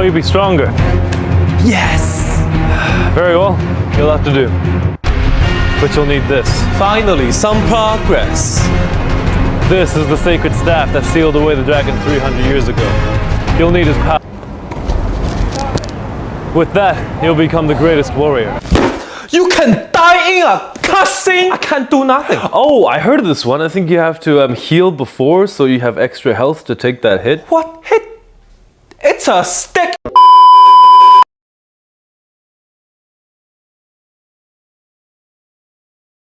So you'll be stronger. Yes! Very well, you'll have to do. But you'll need this. Finally, some progress. This is the sacred staff that sealed away the dragon 300 years ago. You'll need his power. With that, you'll become the greatest warrior. You can die in a cussing. I can't do nothing. Oh, I heard this one. I think you have to um, heal before so you have extra health to take that hit. What hit? It's a stick